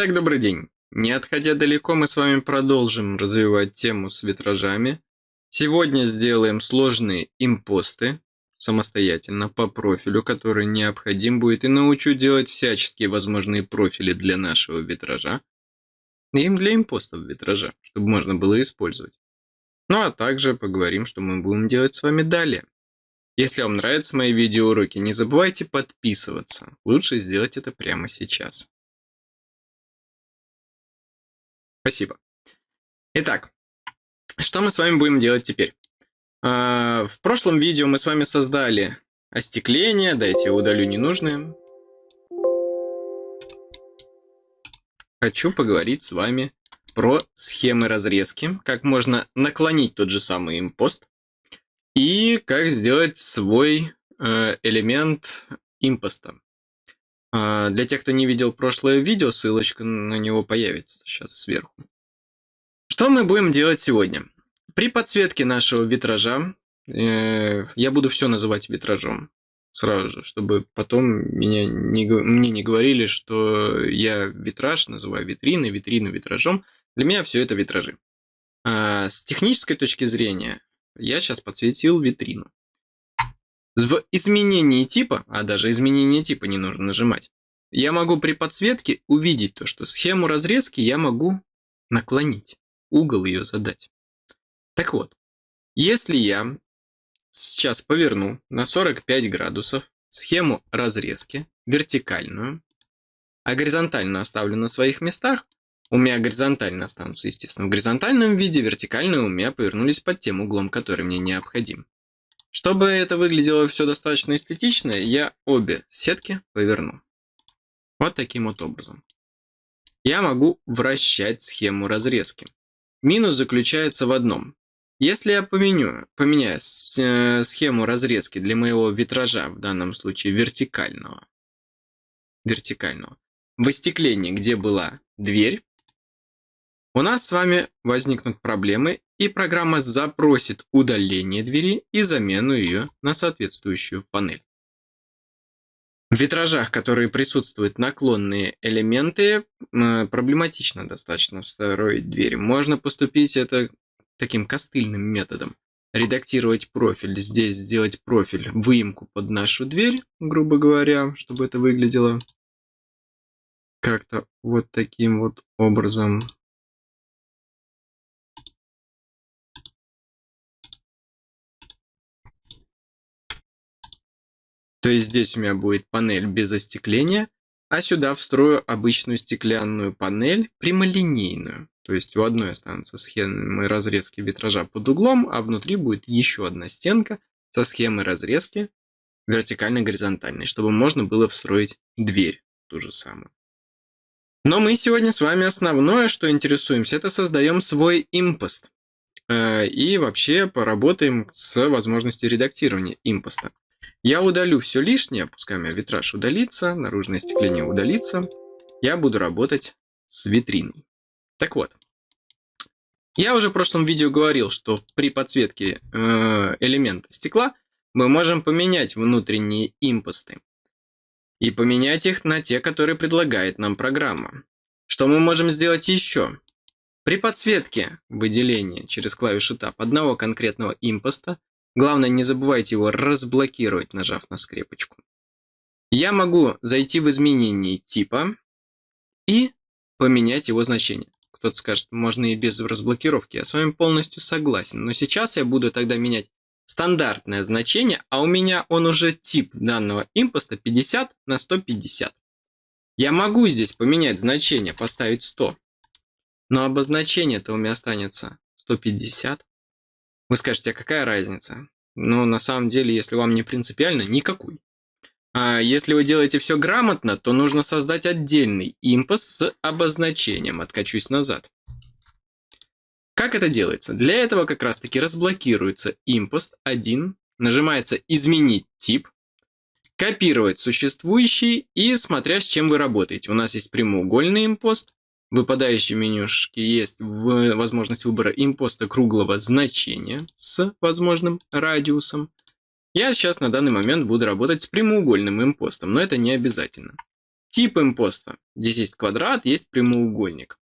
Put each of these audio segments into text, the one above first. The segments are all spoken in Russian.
Итак, добрый день. Не отходя далеко, мы с вами продолжим развивать тему с витражами. Сегодня сделаем сложные импосты самостоятельно по профилю, который необходим будет, и научу делать всяческие возможные профили для нашего витража. И для импостов витража, чтобы можно было использовать. Ну а также поговорим, что мы будем делать с вами далее. Если вам нравятся мои видеоуроки, не забывайте подписываться. Лучше сделать это прямо сейчас. Спасибо. Итак, что мы с вами будем делать теперь? А, в прошлом видео мы с вами создали остекление. Дайте я удалю ненужные. Хочу поговорить с вами про схемы разрезки, как можно наклонить тот же самый импост и как сделать свой э, элемент импоста. Э, для тех, кто не видел прошлое видео, ссылочка на него появится сейчас сверху. Что мы будем делать сегодня? При подсветке нашего витража, э, я буду все называть витражом сразу же, чтобы потом меня не, мне не говорили, что я витраж называю витриной, витрину витражом. Для меня все это витражи. А с технической точки зрения, я сейчас подсветил витрину. В изменении типа, а даже изменение типа не нужно нажимать, я могу при подсветке увидеть то, что схему разрезки я могу наклонить, угол ее задать. Так вот, если я сейчас поверну на 45 градусов схему разрезки, вертикальную, а горизонтально оставлю на своих местах, у меня горизонтально останутся, естественно, в горизонтальном виде, вертикальные у меня повернулись под тем углом, который мне необходим. Чтобы это выглядело все достаточно эстетично, я обе сетки поверну. Вот таким вот образом. Я могу вращать схему разрезки. Минус заключается в одном. Если я поменю, поменяю э, схему разрезки для моего витража, в данном случае вертикального, вертикального, в остеклении, где была дверь, у нас с вами возникнут проблемы, и программа запросит удаление двери и замену ее на соответствующую панель. В витражах, которые присутствуют наклонные элементы, проблематично достаточно встроить дверь. Можно поступить это таким костыльным методом. Редактировать профиль, здесь сделать профиль, выемку под нашу дверь, грубо говоря, чтобы это выглядело как-то вот таким вот образом. То есть здесь у меня будет панель без остекления, а сюда встрою обычную стеклянную панель прямолинейную. То есть у одной останутся схемы разрезки витража под углом, а внутри будет еще одна стенка со схемой разрезки вертикально-горизонтальной, чтобы можно было встроить дверь ту же самую. Но мы сегодня с вами основное, что интересуемся, это создаем свой импост. Э, и вообще поработаем с возможностью редактирования импоста. Я удалю все лишнее, пускай у меня витраж удалится, наружное стекление удалится. Я буду работать с витриной. Так вот, я уже в прошлом видео говорил, что при подсветке э, элемента стекла мы можем поменять внутренние импосты и поменять их на те, которые предлагает нам программа. Что мы можем сделать еще? При подсветке выделения через клавишу Tab одного конкретного импоста Главное, не забывайте его разблокировать, нажав на скрепочку. Я могу зайти в изменение типа и поменять его значение. Кто-то скажет, можно и без разблокировки. Я с вами полностью согласен. Но сейчас я буду тогда менять стандартное значение, а у меня он уже тип данного импоста 50 на 150. Я могу здесь поменять значение, поставить 100. Но обозначение-то у меня останется 150. Вы скажете, а какая разница? Но на самом деле, если вам не принципиально, никакой. А если вы делаете все грамотно, то нужно создать отдельный импост с обозначением. Откачусь назад. Как это делается? Для этого как раз таки разблокируется импост 1, нажимается «Изменить тип», копировать существующий и смотря с чем вы работаете. У нас есть прямоугольный импост, выпадающей менюшке есть возможность выбора импоста круглого значения с возможным радиусом. Я сейчас на данный момент буду работать с прямоугольным импостом, но это не обязательно. тип импоста. Здесь есть квадрат, есть прямоугольник.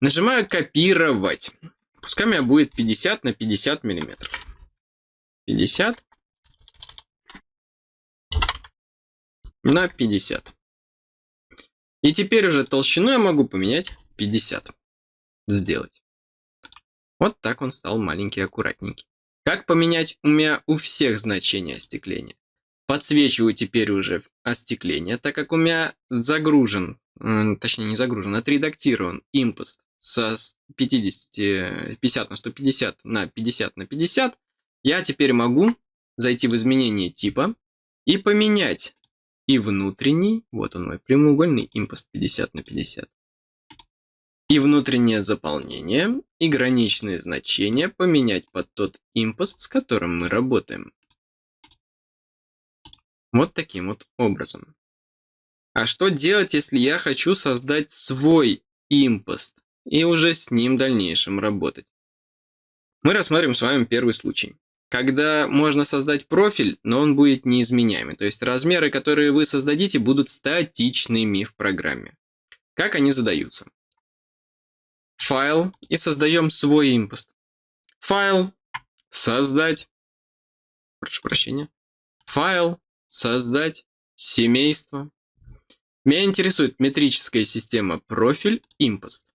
Нажимаю копировать. Пускай у меня будет 50 на 50 миллиметров. 50 на 50. И теперь уже толщину я могу поменять 50. Сделать. Вот так он стал маленький, аккуратненький. Как поменять у меня у всех значения остекления? Подсвечиваю теперь уже остекление, так как у меня загружен, точнее не загружен, отредактирован импост со 50, 50 на 150 на 50 на 50. Я теперь могу зайти в изменение типа и поменять и внутренний, вот он мой прямоугольный импост 50 на 50, и внутреннее заполнение, и граничные значения поменять под тот импост, с которым мы работаем. Вот таким вот образом. А что делать, если я хочу создать свой импост и уже с ним в дальнейшем работать? Мы рассмотрим с вами первый случай когда можно создать профиль, но он будет неизменяемый. То есть размеры, которые вы создадите, будут статичными в программе. Как они задаются? Файл и создаем свой импост. Файл, создать, прошу прощения, файл, создать, семейство. Меня интересует метрическая система профиль, импост.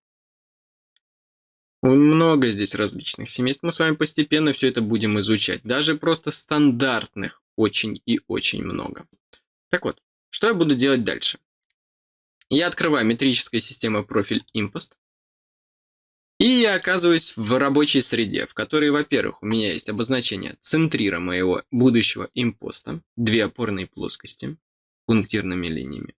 Много здесь различных семейств. Мы с вами постепенно все это будем изучать. Даже просто стандартных очень и очень много. Так вот, что я буду делать дальше? Я открываю метрическая система профиль impost. И я оказываюсь в рабочей среде, в которой, во-первых, у меня есть обозначение центрира моего будущего импоста, две опорные плоскости пунктирными линиями.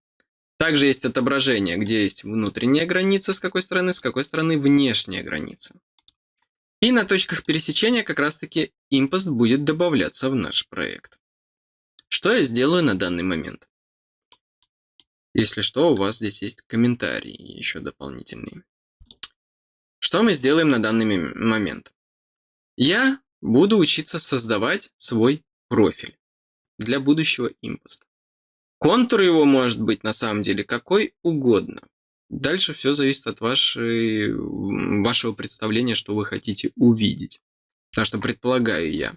Также есть отображение, где есть внутренняя граница, с какой стороны, с какой стороны внешняя граница. И на точках пересечения как раз-таки импост будет добавляться в наш проект. Что я сделаю на данный момент? Если что, у вас здесь есть комментарии еще дополнительные. Что мы сделаем на данный момент? Я буду учиться создавать свой профиль для будущего импоста. Контур его может быть на самом деле какой угодно. Дальше все зависит от вашей, вашего представления, что вы хотите увидеть. Потому что предполагаю я,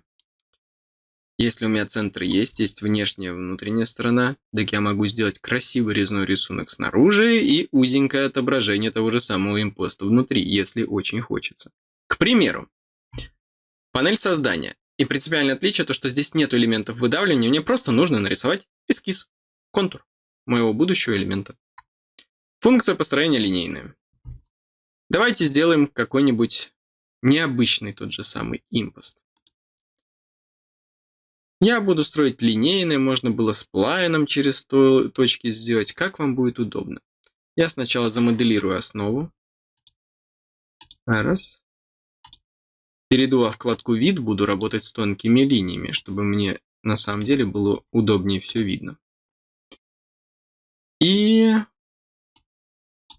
если у меня центр есть, есть внешняя внутренняя сторона, так я могу сделать красивый резной рисунок снаружи и узенькое отображение того же самого импоста внутри, если очень хочется. К примеру, панель создания. И принципиальное отличие то, что здесь нет элементов выдавливания, мне просто нужно нарисовать эскиз контур моего будущего элемента. Функция построения линейная. Давайте сделаем какой-нибудь необычный тот же самый импост. Я буду строить линейный, можно было с плайном через то, точки сделать, как вам будет удобно. Я сначала замоделирую основу. Раз. Перейду во вкладку «Вид», буду работать с тонкими линиями, чтобы мне на самом деле было удобнее все видно. И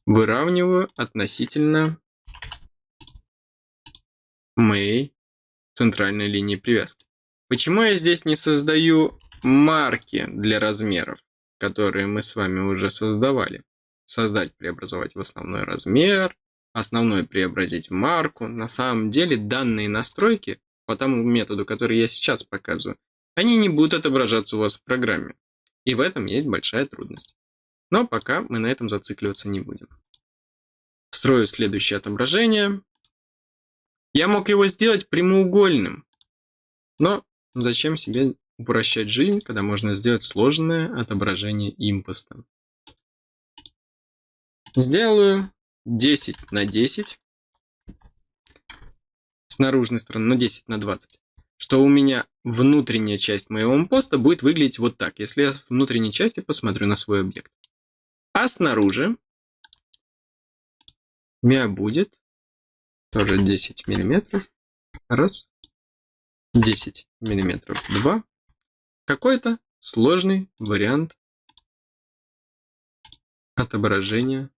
выравниваю относительно моей центральной линии привязки. Почему я здесь не создаю марки для размеров, которые мы с вами уже создавали? Создать, преобразовать в основной размер, основной преобразить в марку. На самом деле данные настройки по тому методу, который я сейчас показываю, они не будут отображаться у вас в программе. И в этом есть большая трудность. Но пока мы на этом зацикливаться не будем. Строю следующее отображение. Я мог его сделать прямоугольным. Но зачем себе упрощать жизнь, когда можно сделать сложное отображение импоста. Сделаю 10 на 10 с наружной стороны, но 10 на 20. Что у меня внутренняя часть моего импоста будет выглядеть вот так, если я в внутренней части посмотрю на свой объект. А снаружи у меня будет тоже 10 миллиметров. Раз. 10 миллиметров. Два. Какой-то сложный вариант отображения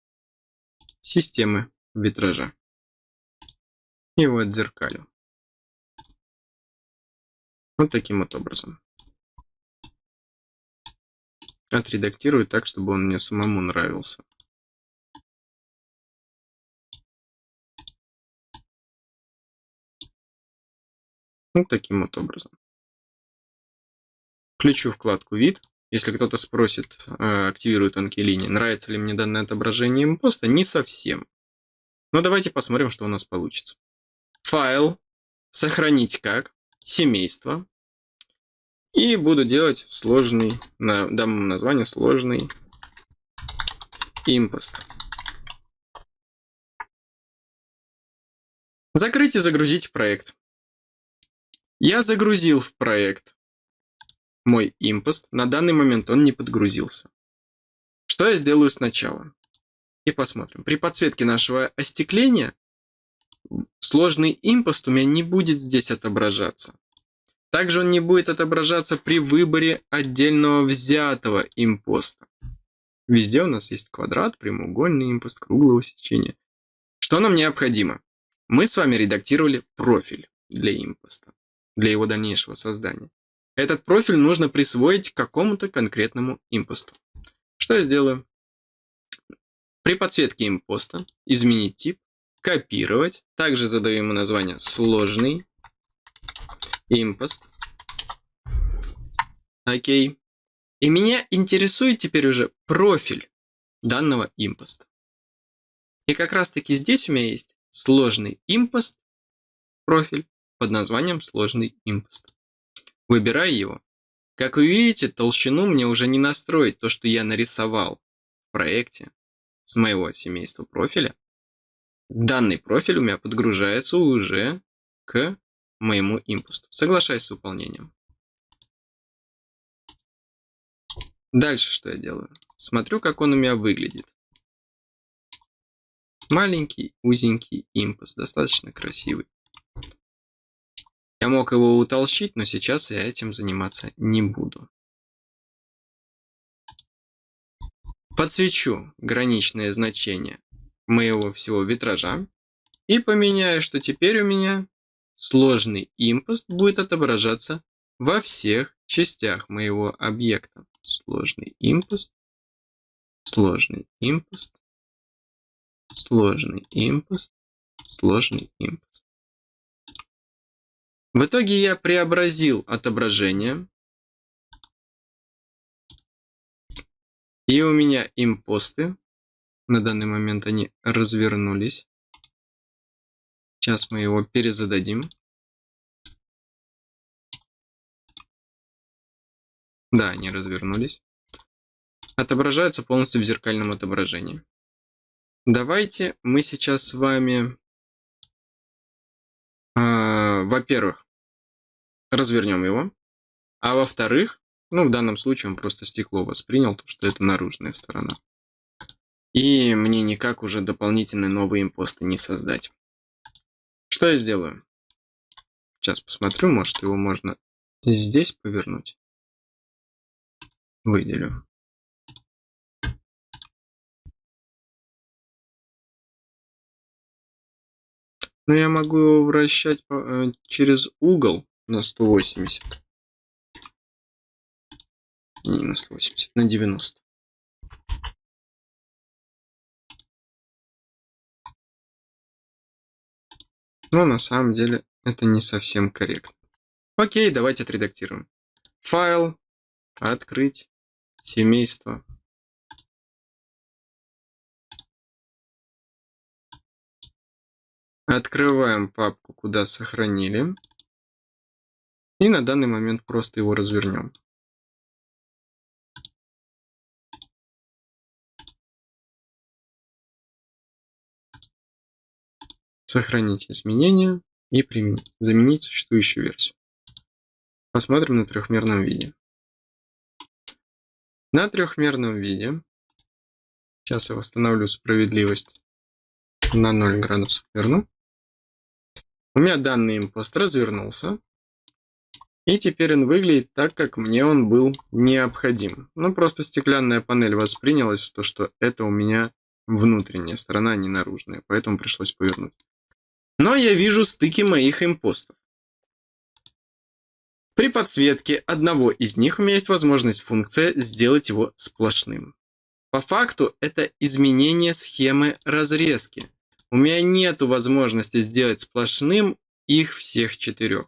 системы витража. Его отзеркалю. Вот таким вот образом. Отредактирую так, чтобы он мне самому нравился. Вот таким вот образом. Включу вкладку «Вид». Если кто-то спросит, э, активирую тонкие линии, нравится ли мне данное отображение импоста, не совсем. Но давайте посмотрим, что у нас получится. Файл, сохранить как, семейство. И буду делать сложный, дам название сложный импост. Закрыть и загрузить проект. Я загрузил в проект мой импост. На данный момент он не подгрузился. Что я сделаю сначала? И посмотрим. При подсветке нашего остекления сложный импост у меня не будет здесь отображаться. Также он не будет отображаться при выборе отдельного взятого импоста. Везде у нас есть квадрат, прямоугольный импост, круглого сечения. Что нам необходимо? Мы с вами редактировали профиль для импоста, для его дальнейшего создания. Этот профиль нужно присвоить какому-то конкретному импосту. Что я сделаю? При подсветке импоста изменить тип, копировать. Также задаю ему название сложный импост. Окей. И меня интересует теперь уже профиль данного импоста. И как раз таки здесь у меня есть сложный импост профиль под названием сложный импост. Выбираю его. Как вы видите, толщину мне уже не настроить, то, что я нарисовал в проекте с моего семейства профиля. Данный профиль у меня подгружается уже к моему импосту. Соглашаюсь с выполнением. Дальше что я делаю? Смотрю, как он у меня выглядит. Маленький, узенький импост, достаточно красивый. Я мог его утолщить, но сейчас я этим заниматься не буду. Подсвечу граничное значение моего всего витража и поменяю, что теперь у меня сложный импост будет отображаться во всех частях моего объекта. Сложный импост, сложный импост, сложный импост, сложный импост. В итоге я преобразил отображение. И у меня импосты. На данный момент они развернулись. Сейчас мы его перезададим. Да, они развернулись. Отображаются полностью в зеркальном отображении. Давайте мы сейчас с вами, э, во-первых, развернем его. А во-вторых, ну, в данном случае он просто стекло воспринял, то, что это наружная сторона. И мне никак уже дополнительные новые импосты не создать. Что я сделаю? Сейчас посмотрю, может его можно здесь повернуть. Выделю. Но я могу его вращать э, через угол на 180. Не на 180, на 90. Но на самом деле это не совсем корректно. Окей, давайте отредактируем. Файл, открыть, семейство. Открываем папку, куда сохранили. И на данный момент просто его развернем. Сохранить изменения и применить. Заменить существующую версию. Посмотрим на трехмерном виде. На трехмерном виде, сейчас я восстановлю справедливость на 0 градусов верну. У меня данный импост развернулся. И теперь он выглядит так, как мне он был необходим. Ну, просто стеклянная панель воспринялась, то, что это у меня внутренняя сторона, а не наружная. Поэтому пришлось повернуть. Но я вижу стыки моих импостов. При подсветке одного из них у меня есть возможность функция сделать его сплошным. По факту это изменение схемы разрезки. У меня нет возможности сделать сплошным их всех четырех.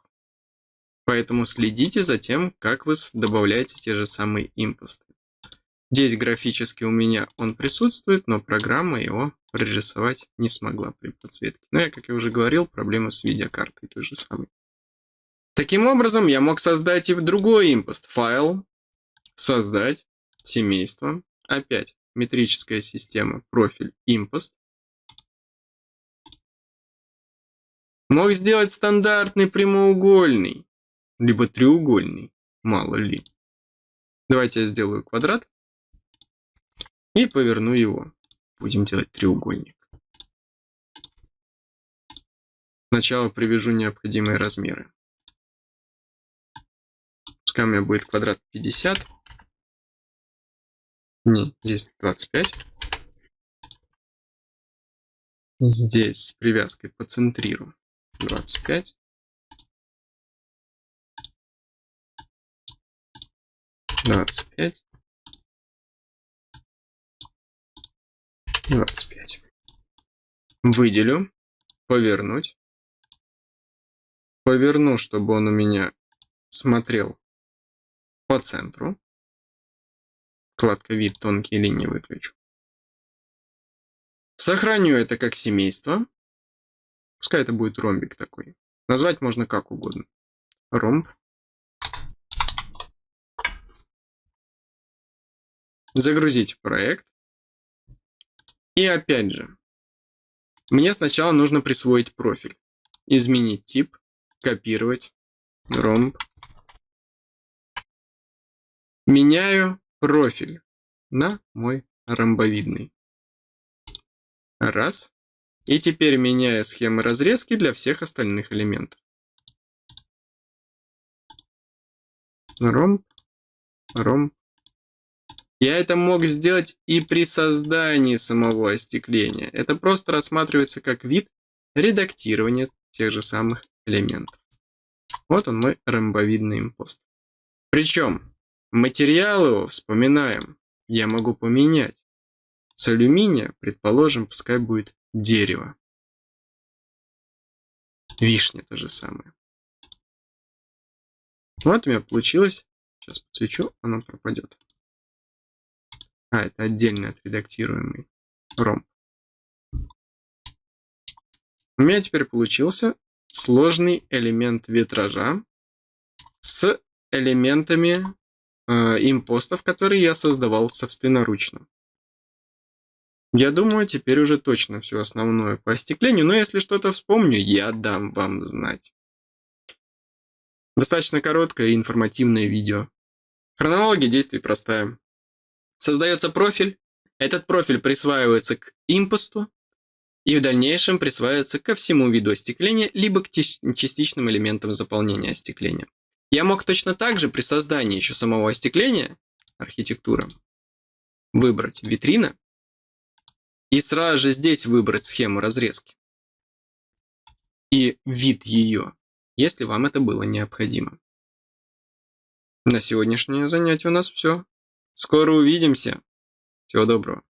Поэтому следите за тем, как вы добавляете те же самые импосты. Здесь графически у меня он присутствует, но программа его прорисовать не смогла при подсветке. Но я, как я уже говорил, проблема с видеокартой той же самой. Таким образом, я мог создать и другой импост. Файл, создать, семейство, опять метрическая система, профиль, импост. Мог сделать стандартный прямоугольный, либо треугольный, мало ли. Давайте я сделаю квадрат и поверну его. Будем делать треугольник. Сначала привяжу необходимые размеры. Пускай у меня будет квадрат 50. Не, здесь 25. Здесь с привязкой по центриру 25. 25. 25. Выделю. Повернуть. Поверну, чтобы он у меня смотрел по центру. Вкладка вид тонкие линии выключу. Сохраню это как семейство. Пускай это будет ромбик такой. Назвать можно как угодно. Ромб. Загрузить проект. И опять же, мне сначала нужно присвоить профиль. Изменить тип, копировать, ромб. Меняю профиль на мой ромбовидный. Раз. И теперь меняю схемы разрезки для всех остальных элементов. Ромб, ромб, я это мог сделать и при создании самого остекления. Это просто рассматривается как вид редактирования тех же самых элементов. Вот он мой ромбовидный импост. Причем материал его, вспоминаем, я могу поменять. С алюминия, предположим, пускай будет дерево. Вишня то же самое. Вот у меня получилось. Сейчас подсвечу, оно пропадет. А, это отдельно отредактируемый ромб. У меня теперь получился сложный элемент витража с элементами э, импостов, которые я создавал собственноручно. Я думаю, теперь уже точно все основное по остеклению, но если что-то вспомню, я дам вам знать. Достаточно короткое и информативное видео. Хронология действий простая. Создается профиль, этот профиль присваивается к импосту и в дальнейшем присваивается ко всему виду остекления, либо к частичным элементам заполнения остекления. Я мог точно так же при создании еще самого остекления, архитектура, выбрать витрина и сразу же здесь выбрать схему разрезки и вид ее, если вам это было необходимо. На сегодняшнее занятие у нас все. Скоро увидимся. Всего доброго.